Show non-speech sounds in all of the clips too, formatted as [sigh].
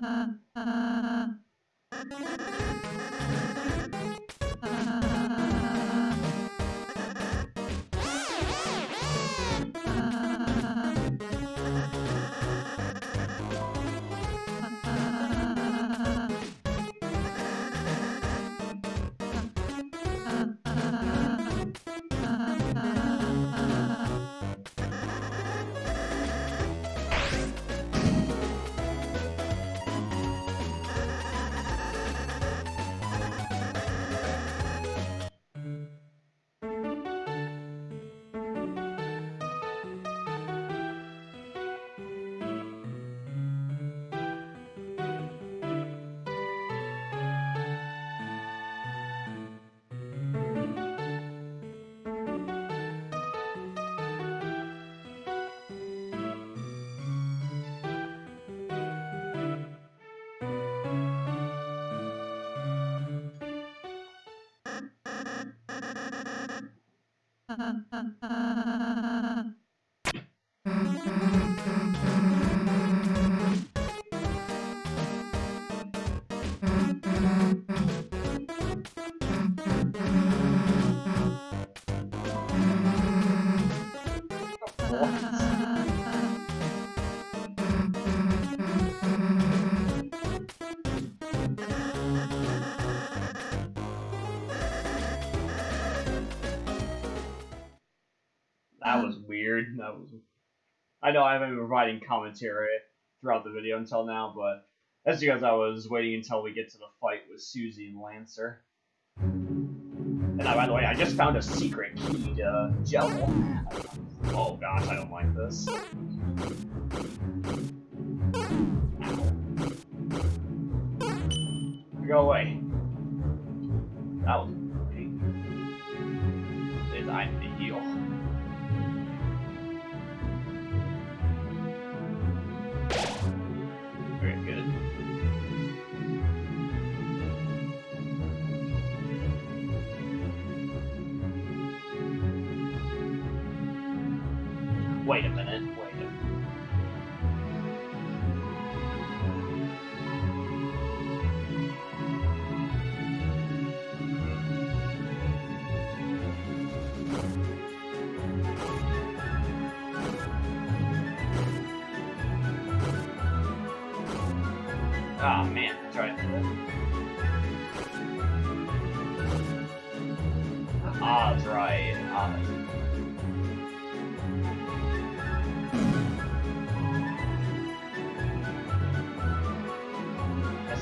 啊啊 uh, [laughs] know I haven't been providing commentary throughout the video until now, but that's because I was waiting until we get to the fight with Susie and Lancer. And I, by the way, I just found a secret key to Jello. Oh gosh, I don't like this. Go away. That was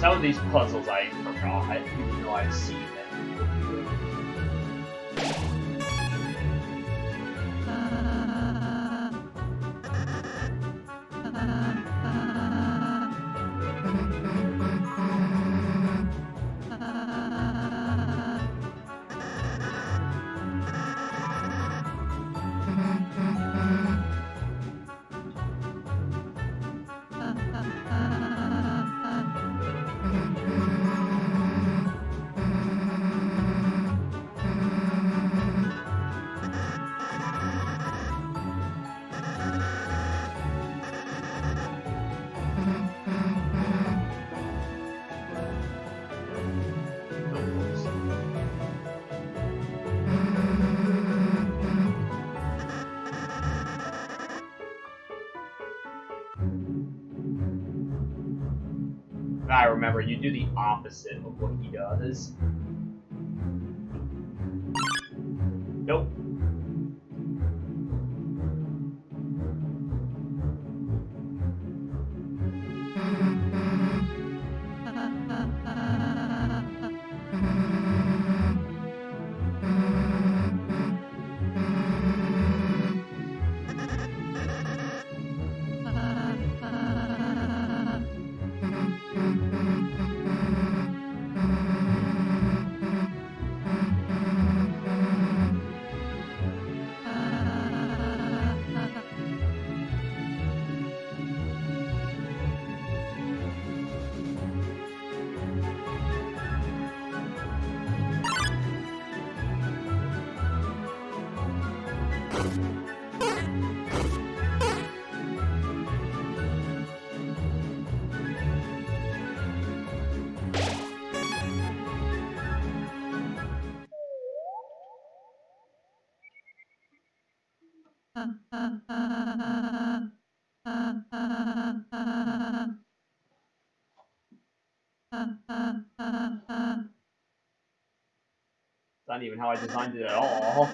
some of these puzzles I forgot, even though I've seen them. Opposite of what he does. Nope. It's not even how I designed it at all.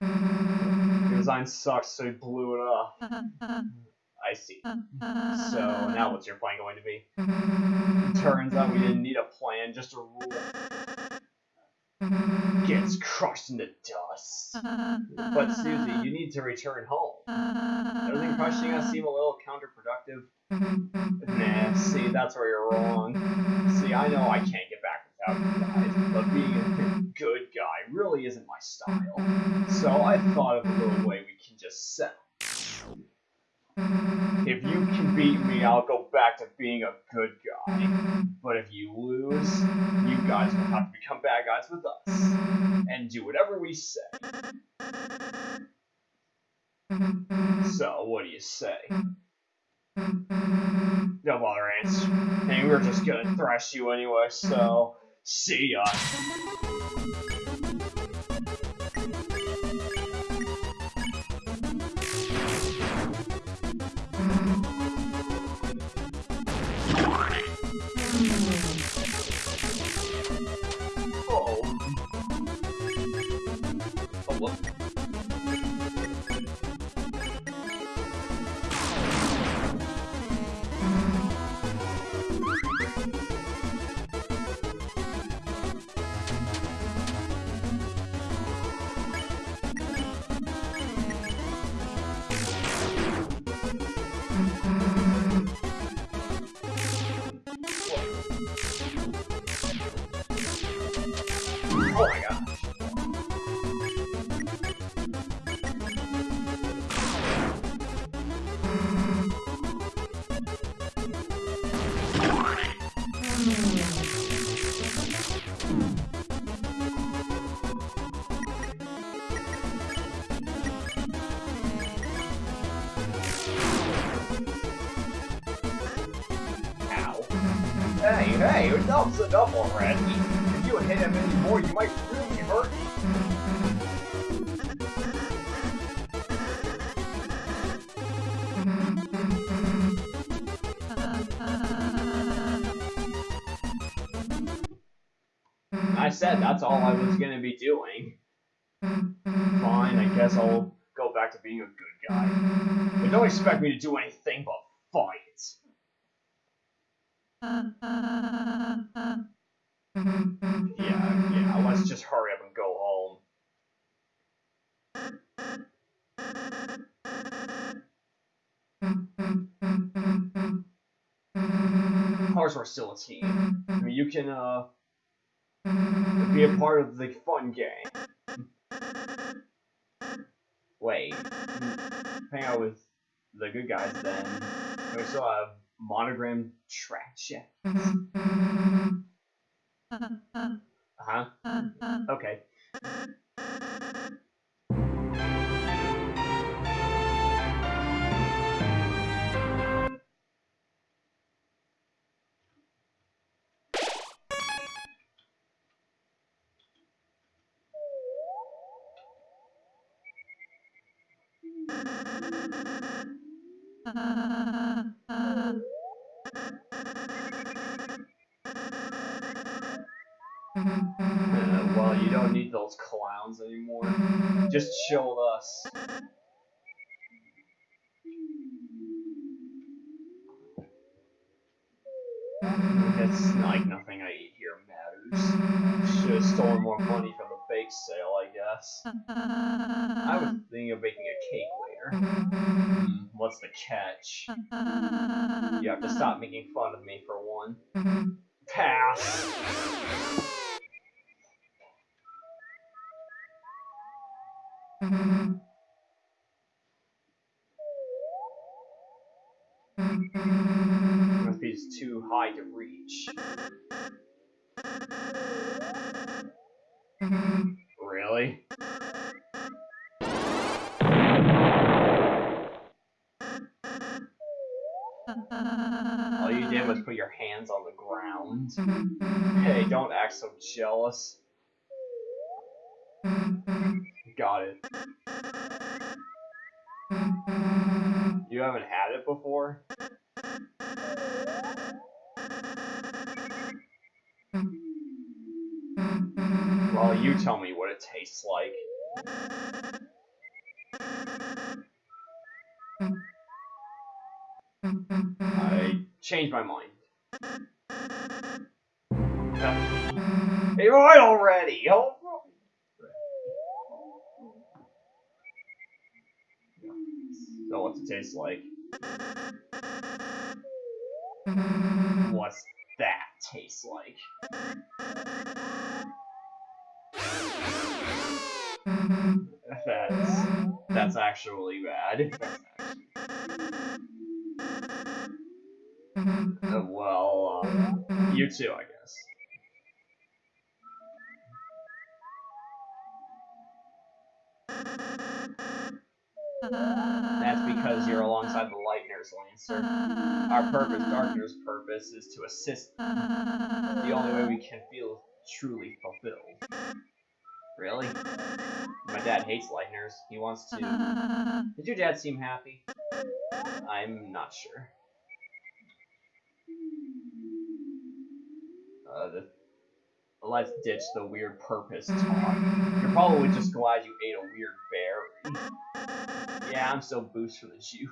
The design sucks, so he blew it up. I see. So now what's your plan going to be? Turns out we didn't need a plan, just a rule. Gets crushed into dust. But Susie, you need to return home. Doesn't crushing us seem a little counterproductive? Nah, see, that's where you're wrong. See, I know I can't get back without you guys, but being a good guy really isn't my style. So I thought of a little way we can just settle. If you can beat me, I'll go back to being a good guy. But if you lose, you guys will have to become bad guys with us. And do whatever we say. So, what do you say? Don't bother answering. Hey, we're just gonna thrash you anyway, so see ya. Hey, hey, enough's enough already. If you hit him anymore, you might really hurt me. I said that's all I was gonna be doing. Fine, I guess I'll go back to being a good guy. But don't expect me to do anything but. Yeah, yeah, let's just hurry up and go home. Course we're still a team. I mean, you can, uh, be a part of the fun game. Wait, hang out with the good guys then. We still have monogram track check. Uh-huh. Okay. Uh, well, you don't need those clowns anymore. Just chill with us. It's like nothing I eat here matters. Should have stolen more money from the bake sale, I guess. I was thinking of making a cake later. Hmm, what's the catch? You have to stop making fun of me for one. Pass. Must be just too high to reach. Did was put your hands on the ground. Mm-hmm. Hey, don't act so jealous. Got it. You haven't had it before? Well, you tell me what it tastes like. I changed my mind. Right already! Oh. So what's it taste like? What's that taste like? That's that's actually bad. [laughs] Uh, well, um, you too, I guess. That's because you're alongside the Lightners, Lancer. Our purpose, Darkner's purpose, is to assist them. The only way we can feel truly fulfilled. Really? My dad hates Lightners. He wants to... Did your dad seem happy? I'm not sure. Uh, the, let's ditch the weird purpose talk. You're probably just glad you ate a weird berry. Yeah, I'm so boost for the juice.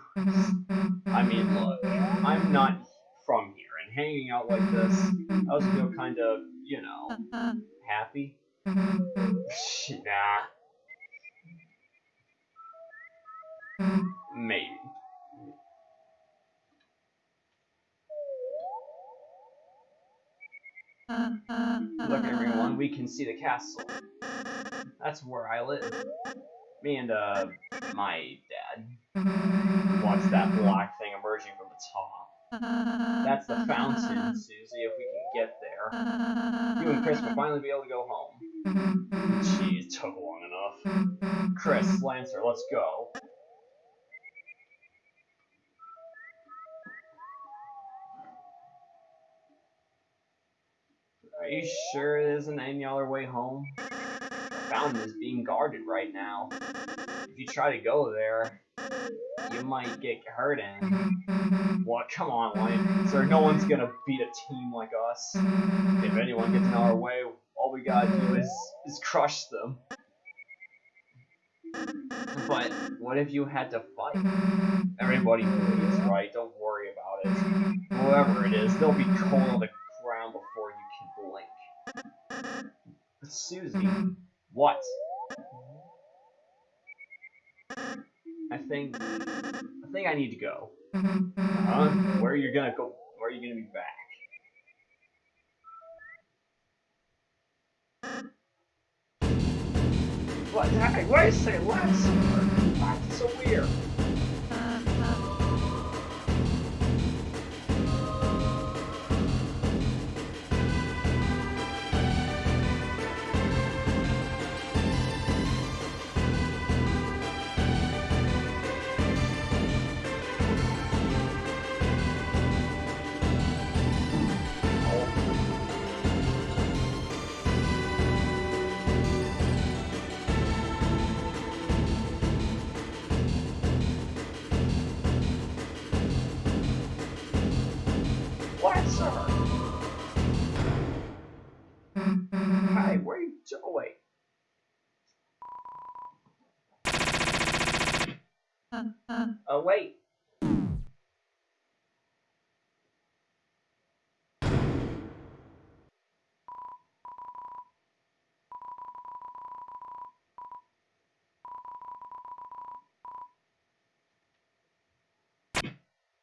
I mean, look, I'm not from here, and hanging out like this, I also feel kind of, you know, happy. [laughs] nah. Maybe. Look, everyone, we can see the castle. That's where I live. Me and, uh, my dad. Watch that black thing emerging from the top? That's the fountain, Susie, if we can get there. You and Kris will finally be able to go home. Jeez, took long enough. Kris, Lancer, let's go. Are you sure there isn't any other way home? The fountain is being guarded right now. If you try to go there, you might get hurt and... What? Come on, Lion. Sir, no one's gonna beat a team like us. If anyone gets in our way, all we gotta do is, is crush them. But what if you had to fight? Everybody bleeds, right? Don't worry about it. Whoever it is, they'll be cold on the ground before you can blink. Susie, mm-hmm. what? I think I think I need to go. Mm-hmm. Huh? Where are you gonna go? Where are you gonna be back? What? Hey, wait a second, what? That's so weird.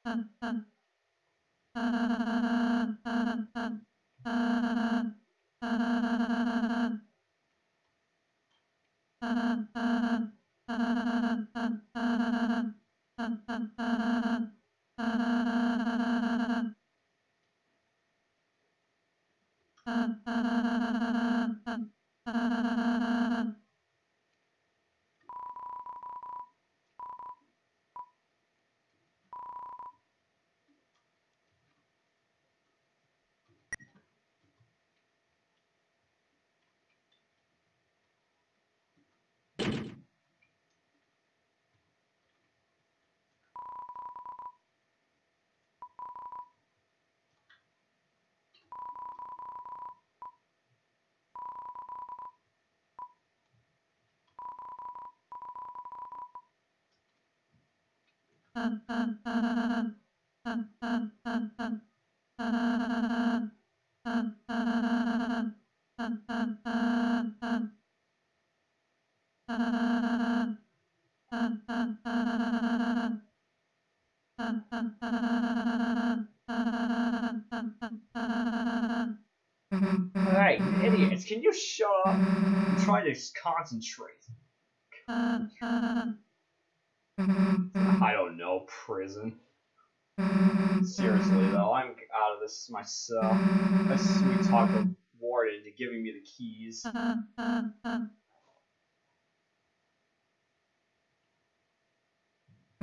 ああああああああ Hey, idiots, can you shut up? Trying to concentrate. I don't know, prison. Seriously though, I'm out of this myself. A sweet talk the warden into giving me the keys.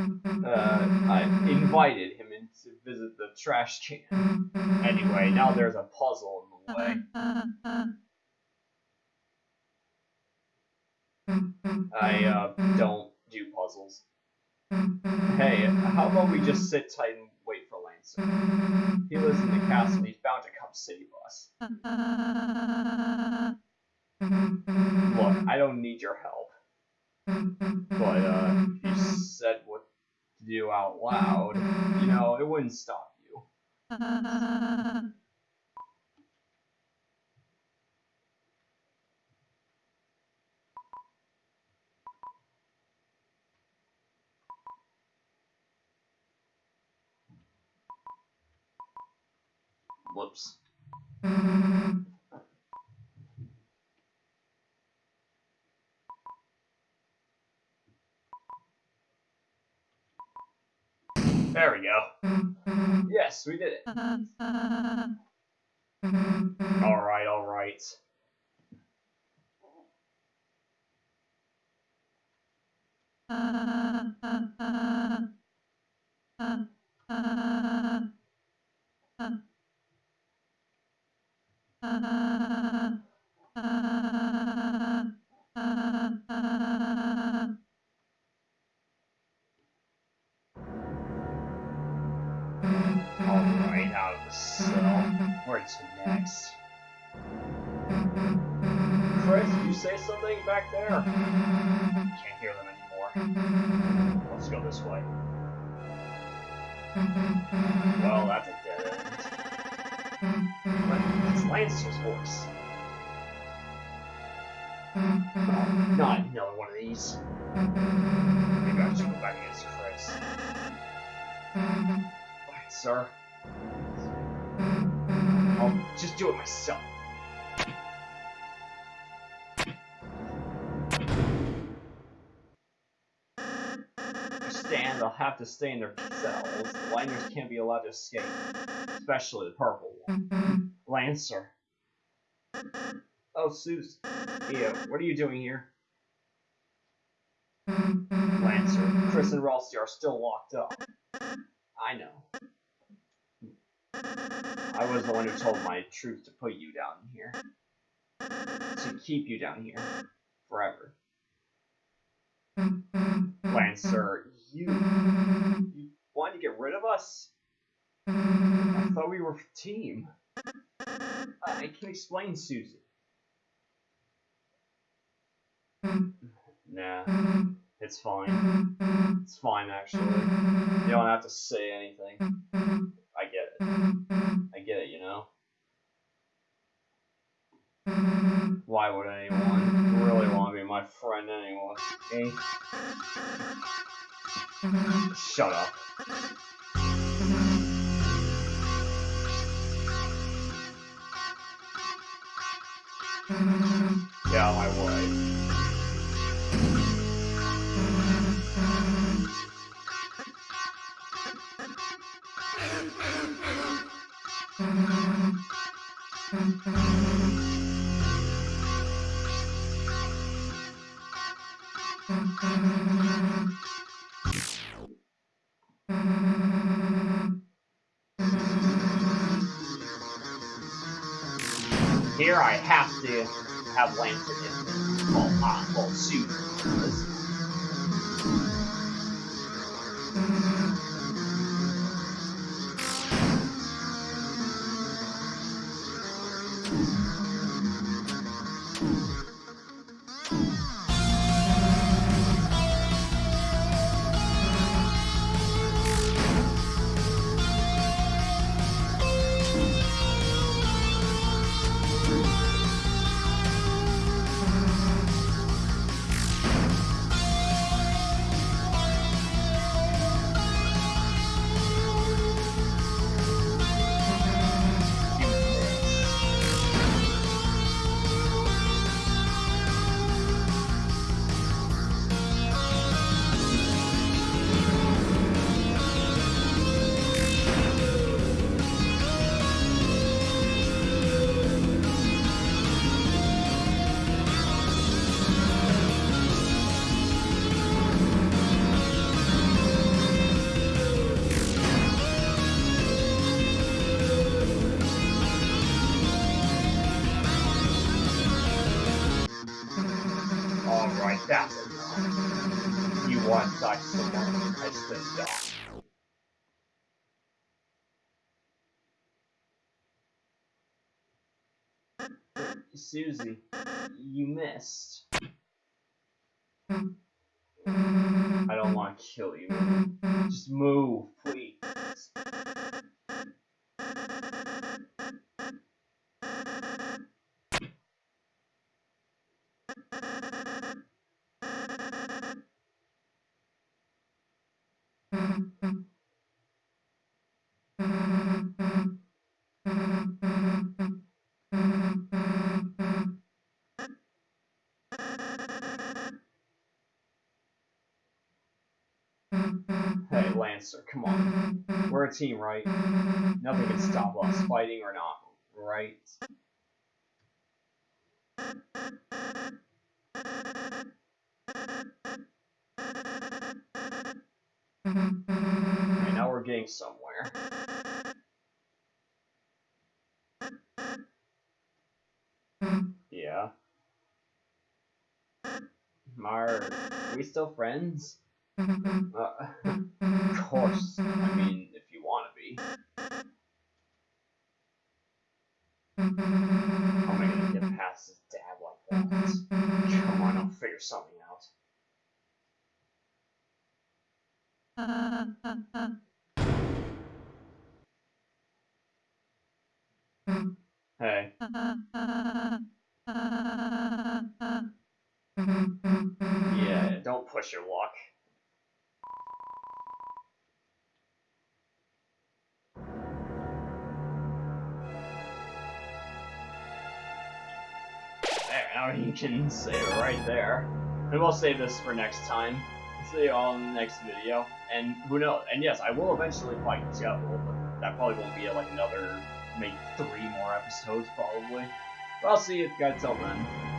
Uh, I invited him in to visit the trash can. Anyway, now there's a puzzle in the way. I uh, don't do puzzles. Hey, how about we just sit tight and wait for Lancer? He lives in the castle. He's bound to come save us. Look, I don't need your help. But uh, said what to do out loud, you know, it wouldn't stop you. Whoops. There we go. Yes, we did it. Alright, alright. [laughs] getting out of the cell. Where to next? Kris, you say something back there? Can't hear them anymore. Let's go this way. Well, that's a dead end. But it's Lancer's voice. Oh, not another one of these. Maybe I should go back against Kris. Alright, sir. I'll just do it myself. Stand, they'll have to stay in their cells. The Lightners can't be allowed to escape. Especially the purple one. Mm-hmm. Lancer. Oh, Suze. Yeah, what are you doing here? Mm-hmm. Lancer, Kris and Ralsei are still locked up. I know. I was the one who told my truth to put you down here. To keep you down here. Forever. Lancer, you... You wanted to get rid of us? I thought we were a team. I can explain, Susan. Nah, it's fine. It's fine, actually. You don't have to say anything. I get it. I get it, you know? Why would anyone really want to be my friend anyway? Eh? Shut up. Yeah, I of Here I have to have Lancer in well, uh, well, suit. Spit dog. Susie, you missed. I don't want to kill you. Just move, please. Lancer, come on. We're a team, right? Nothing can stop us, fighting or not, right? Right, now we're getting somewhere. Yeah. Are we still friends? Mm-hmm. Uh, mm-hmm. of course, I mm-hmm. mean, if you want to be. How am I going to get past this dad like that? Come on, I'll figure something out. Hey. Yeah, don't push your luck. There, now you can save it right there. And we'll save this for next time. See you all in the next video. And who knows? And yes, I will eventually fight Jevil, but that probably won't be like another, maybe three more episodes probably. But I'll see you guys till then.